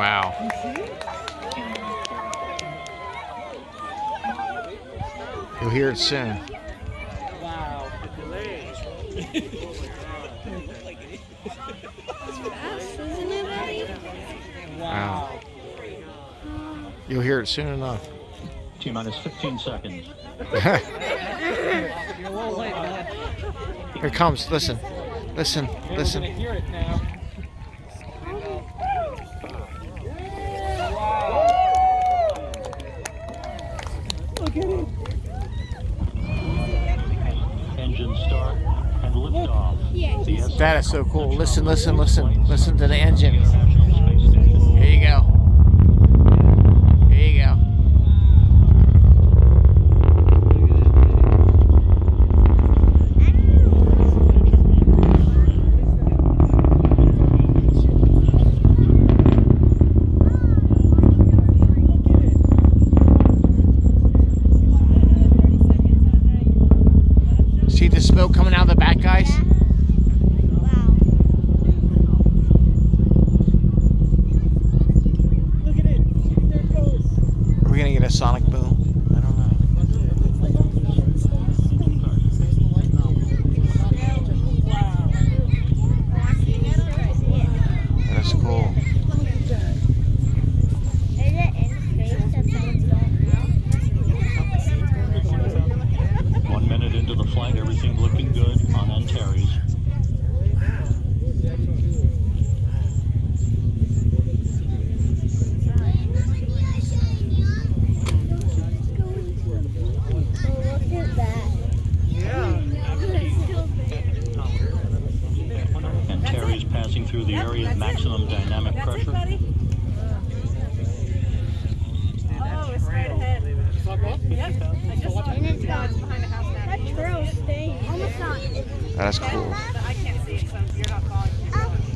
Wow. You'll hear it soon. Wow. Wow. You'll hear it soon enough. T minus 15 seconds. You're a little late, man. Here it comes. Listen. Listen. Yeah, We're Listen. gonna hear it now. Look at it. Engine start and liftoff. The S- That is so cool. Listen, listen, listen. Listen to the engine. Here you go. Here you go. See the smoke coming out of the back, guys? Sonic boom? I don't know. That's cool. One minute into the flight, everything looking good on Antares. Antares passing through the area of maximum dynamic pressure. Oh, it's right ahead. Yep. I just saw it. No, it's behind the house now. That's cool.